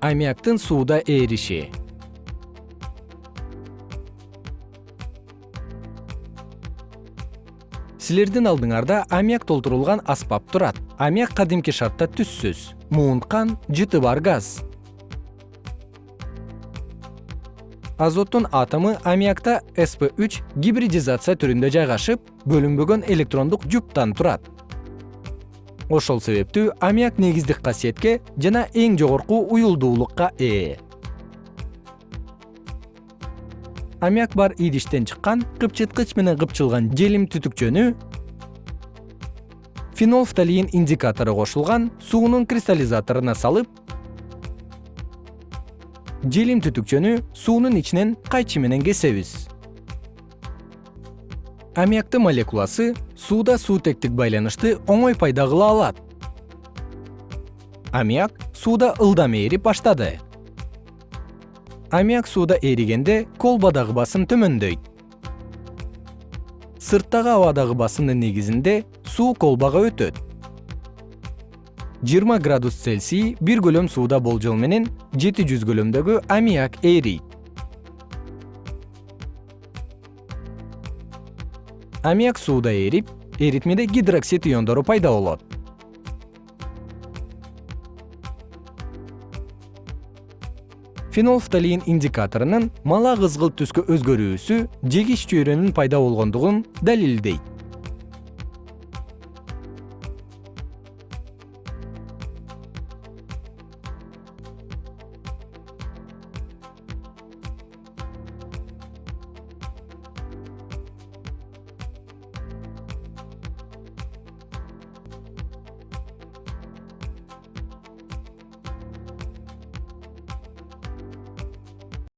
аммиактын сууда ээриши силердин алдыңарда аммиак толтурулган аспап турат. Аммиак кадимки шартта түссүз муунткан жыты бар газ. Азоттун атому аммиакта сп үч гибридизация түрүндө жайгашып бөлүнбөгөн электрондук жуптан турат ошол себептүү аммиак негиздик касиетке жана эң жогорку уюлдуулукка ээ. Аммиак бар идиштен чыккан кыпчыткыч менен кыпчылган желим түтүкчөнү фенолфталин индикатору кошулган суунун кристаллизаторуна салып желим түтүкчөнү суунун ичинен кайчы менен кесебиз аммиактын молекуласы сууда суутектик байланышты оңой пайда кыла алат. Аммиак сууда ылдам ээрип баштады. Аммиак сууда эригенде колбадагы басым төмөндөйт. Сырттагы абадагы басымдын негизинде суу колбага өтөт. Жыйырма градус цельсий бир көлөм сууда болжол менен жети жүз көлөмдөгү аммиак ээрийт аммиак сууда ээрип эритмеде гидроксид иондору пайда болот. Фенолфталин индикаторунун мала кызгылт түскө өзгөрүүсү жегич чөйрөнүн пайда болгондугун далилдейт